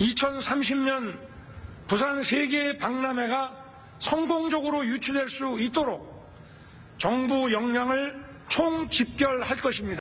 2030년 부산 세계 박람회가 성공적으로 유치될 수 있도록 정부 역량을 총집결할 것입니다.